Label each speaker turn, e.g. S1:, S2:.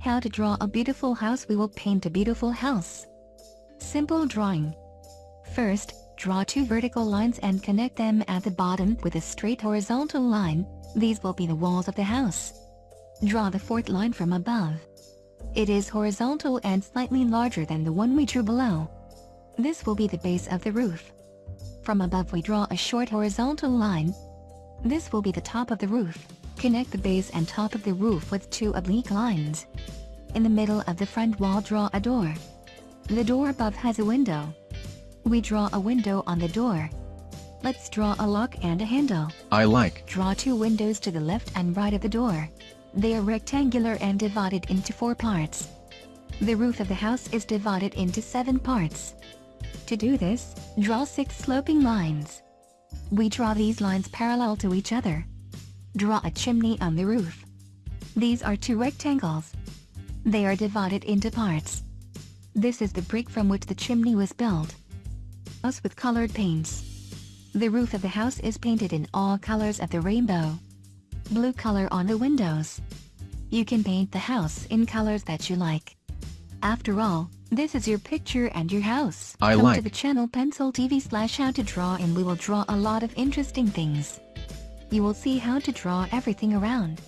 S1: How to draw a beautiful house We will paint a beautiful house. Simple drawing. First, draw two vertical lines and connect them at the bottom with a straight horizontal line, these will be the walls of the house. Draw the fourth line from above. It is horizontal and slightly larger than the one we drew below. This will be the base of the roof. From above we draw a short horizontal line. This will be the top of the roof. Connect the base and top of the roof with two oblique lines. In the middle of the front wall draw a door. The door above has a window. We draw a window on the door. Let's draw a lock and a handle.
S2: I like.
S1: Draw two windows to the left and right of the door. They are rectangular and divided into four parts. The roof of the house is divided into seven parts. To do this, draw six sloping lines. We draw these lines parallel to each other. Draw a chimney on the roof. These are two rectangles. They are divided into parts. This is the brick from which the chimney was built. House with colored paints. The roof of the house is painted in all colors of the rainbow. Blue color on the windows. You can paint the house in colors that you like. After all, this is your picture and your house.
S2: I
S1: Come
S2: like.
S1: to the channel Pencil TV slash how to draw and we will draw a lot of interesting things. You will see how to draw everything around.